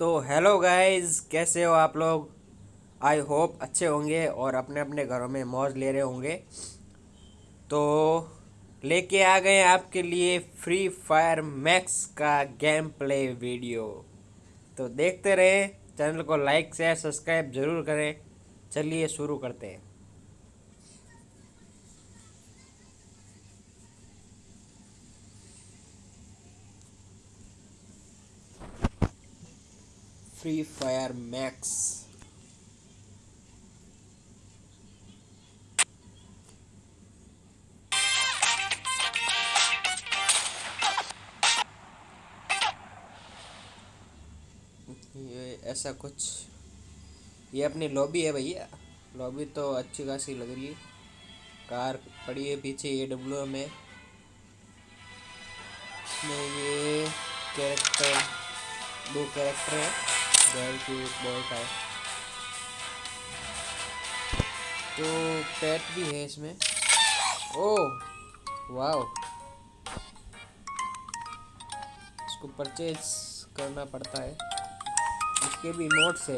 तो hello guys, कैसे हो आप लोग? आई होप अच्छे होंगे और अपने अपने घरों में मौज ले रहे होंगे। तो लेके आ गए आपके लिए फ्री फायर मैक्स का गेम प्ले वीडियो तो देखते रहें, चैनल को लाइक शेयर सब्सक्राइब ज़रूर करें। चलिए शुरू करते हैं। फ्री फायर मैक्स ये ऐसा कुछ। ये अपनी लॉबी है भैया। लॉबी तो अच्छी खासी लग रही है। कार पड़ी है पीछे ए डब्ल्यू में। ये कैरेक्टर दो कैरेक्टर है। गर्ल की बॉय का है। तो पेट भी है इसमें। ओ, वाओ। इसको परचेज करना पड़ता है। इसके भी नोट्स है।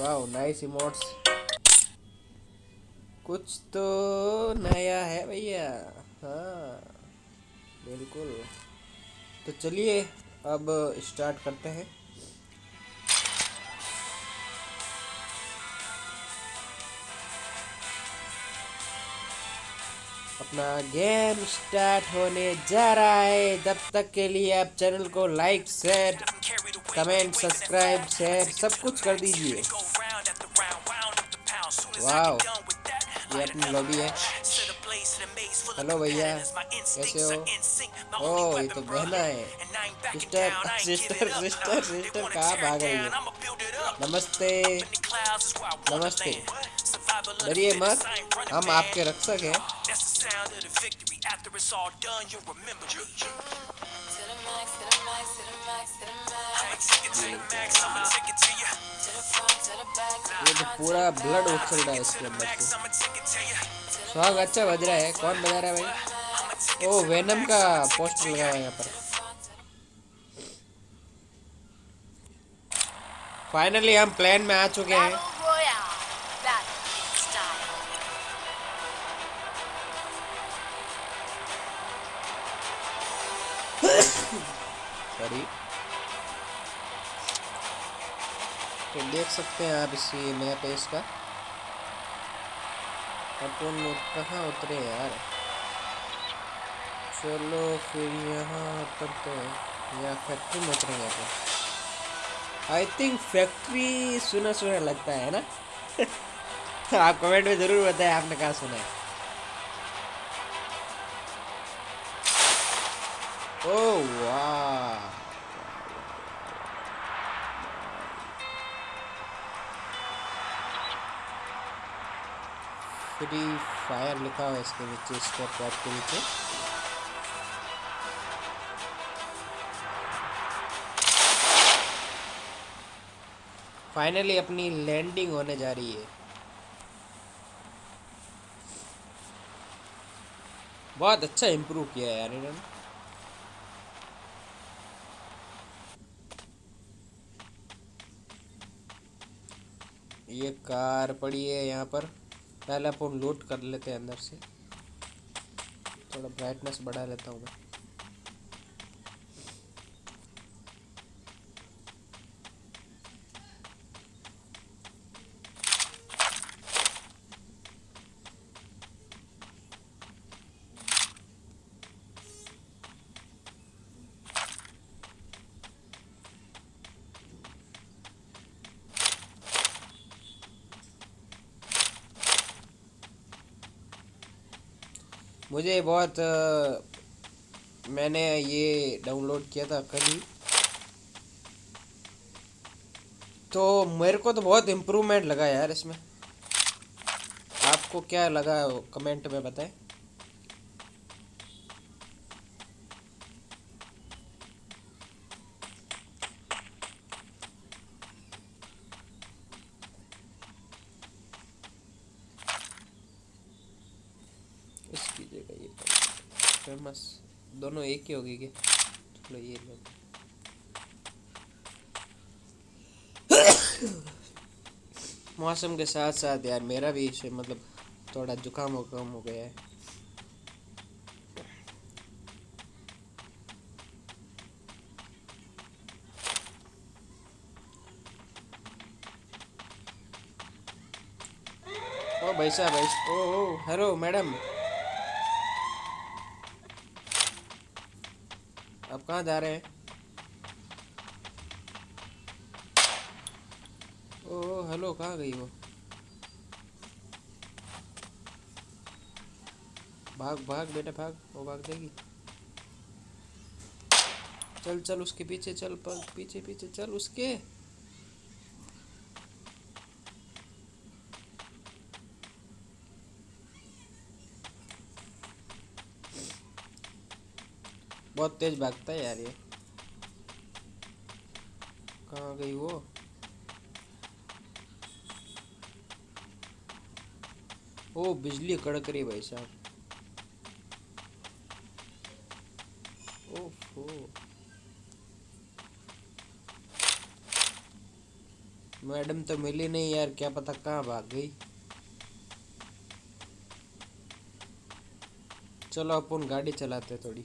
वाओ नाइस इमोट्स कुछ तो नया है भैया। हाँ बिल्कुल। तो चलिए अब स्टार्ट करते हैं। अपना गेम स्टार्ट होने जा रहा है। जब तक के लिए आप चैनल को like share comment subscribe share सब कुछ कर दीजिए। वाह ये अपनी लॉबी है। हेलो भैया। कैसे हो? ओ ये तो बहना है। सिस्टर सिस्टर सिस्टर सिस्टर कहाँ भाग रही है? नमस्ते। नमस्ते। डरिए मत। हम आपके रक्षक हैं। ये तो पूरा ब्लड उछल रहा है इसके अंदर से। स्वाग अच्छा बज रहा है कौन बजा रहा है भाई? ओ वेनम का पोस्टर लगा हुआ है यहाँ पर। फाइनली हम प्लान में आ चुके हैं। तो देख सकते हैं आप इसी मैप है इसका। अपन कहाँ उतरे यार? चलो फिर यहाँ उतरते हैं। या फैक्ट्री में उतरेंगे अपन आई थिंक फैक्ट्री सुना सुना लगता है ना? आप कमेंट में ज़रूर बताएँ, आपने कहा सुना है? ओह वाह फ्री फायर लिखा हुआ है इसके नीचे, इसके टॉप के नीचे फाइनली अपनी लैंडिंग होने जा रही है। बहुत अच्छा इम्प्रूव किया है यार इन्होंने। ये कार पड़ी है यहाँ पर। पहले अपन लोड कर लेते हैं अंदर से। थोड़ा ब्राइटनेस बढ़ा लेता हूँ मैं। मुझे बहुत मैंने ये डाउनलोड किया था कल ही। तो मेरे को तो बहुत इम्प्रूवमेंट लगा यार इसमें। आपको क्या लगा कमेंट में बताएँ? फ़ेमस दोनों एक ही होगी क्या? चलो ये लो। मौसम के साथ साथ यार मेरा भी इसे मतलब थोड़ा जुकाम वुकाम हो गया है। ओ भाई साहब भाई ओ ओ, हेलो मैडम। कहाँ जा रहे हैं? ओ हेलो कहाँ गई वो? भाग भाग बेटा, भाग, वो भाग देगी चल चल उसके पीछे, चल पीछे पीछे, चल उसके। बहुत तेज भागता है यार ये। कहाँ गई वो? ओ, बिजली कड़क रही भाई साहब। ओफो। मैडम तो मिली नहीं यार, क्या पता कहाँ भाग गई। चलो, अपन गाड़ी चलाते थोड़ी।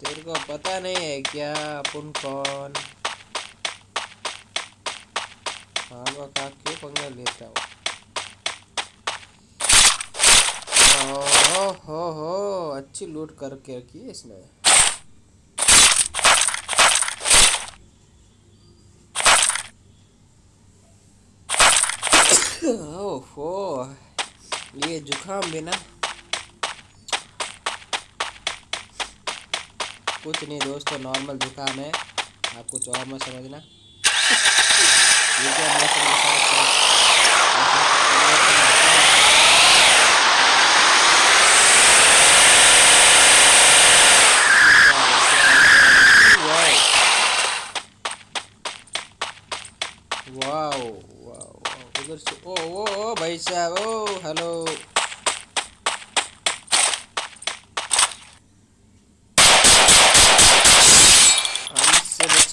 तेरे को पता नहीं है क्या, अपन कौन? हाँ का क्यों पंगा लेता हो? हो हो अच्छी लूट करके रखी है इसने। ओहो, ये जुकाम भी ना। कुछ नहीं दोस्तों नॉर्मल जुकाम है। आप कुछ और मत समझना ये क्या मौसम वाओ वाओ उधर से ओ ओ ओ भाई साहब ओ हेलो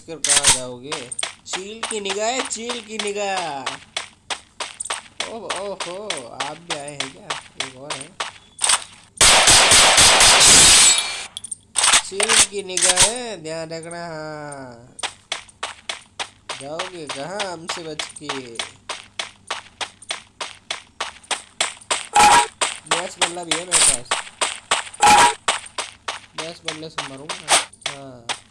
कर कहा जाओगे? चील की निगाह, चील की निगाह। ओह, ओहो आप भी आए हैं क्या? एक और है। चील की निगाह है ध्यान रखना। हाँ जाओगे कहाँ? हमसे बच के। गैस बल्ला भी है मेरे पास। गैस बल्ले से मरूँगा। हाँ।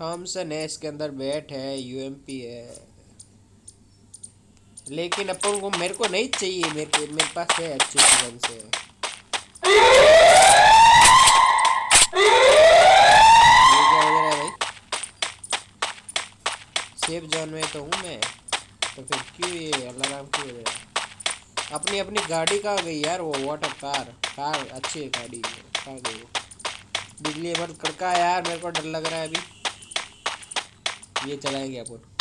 थॉमसन है, इसके अंदर बैट है यूएमपी है। लेकिन अपन को मेरे को नहीं चाहिए, मेरे को, मेरे पास है अच्छे गन से। सेफ़ जोन में तो हूँ मैं। तो फिर क्यों ये अलार्म क्यों अपनी अपनी गाड़ी कहाँ गई यार वो वाटर कार कार अच्छी है गाड़ी कहाँ गई वो? बिजली मत कड़का यार? मेरे को डर लग रहा है अभी। ये चलाएँगे अपन।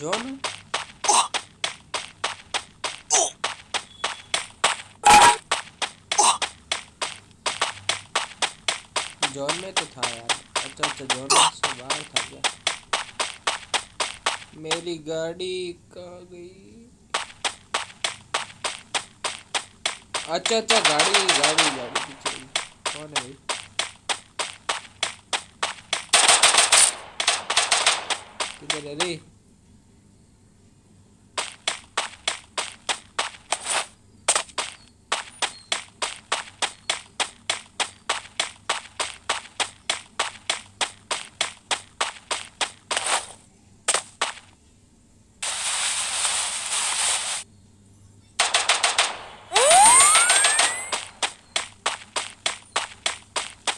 जॉन जॉन में तो था यार। अच्छा अच्छा जॉन से बाहर था क्या? मेरी गाड़ी कहाँ गई? अच्छा अच्छा गाड़ी गाड़ी गाड़ी पीछे कौन है भाई? किधर है रे?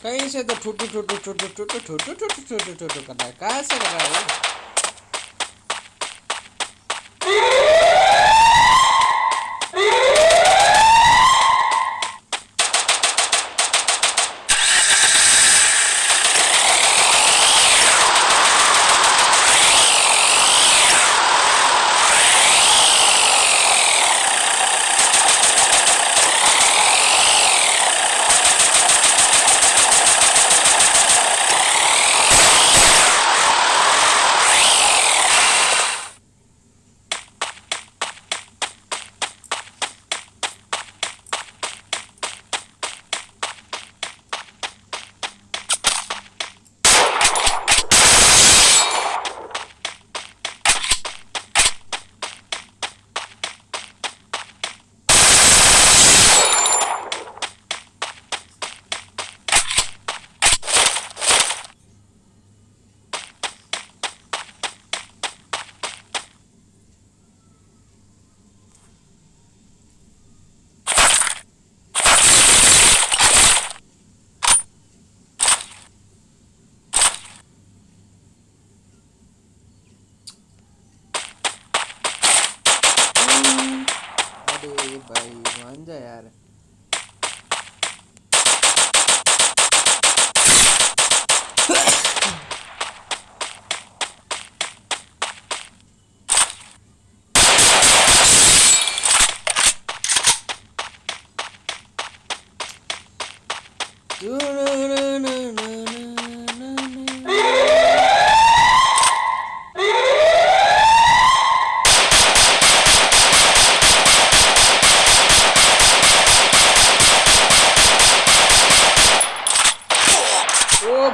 कहीं से तो ठुटू ठुटू ठुटू ठुटू ठुटू ठुटू ठुटू ठुटू कर रहा है कहाँ से कर रहा है गांजा यार।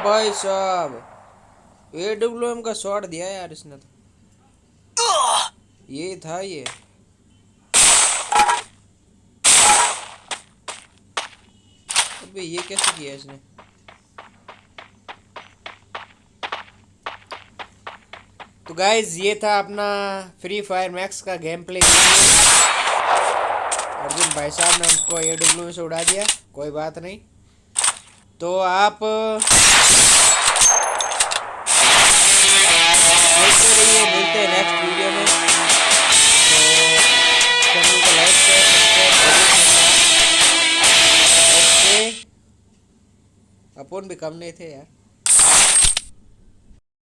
भाई साहब। ए डब्ल्यू एम का शॉट दिया यार इसने तो। ये था ये। अबे ये कैसे किया इसने? तो गाइज़ ये था अपना फ्री फायर मैक्स का गेम प्ले अर्जुन भाई साहब ने उसको ए डब्ल्यू से उड़ा दिया। कोई बात नहीं। तो आप देखते तो रहिए मिलते हैं नेक्स्ट वीडियो में। तो अपन भी कम नहीं थे यार।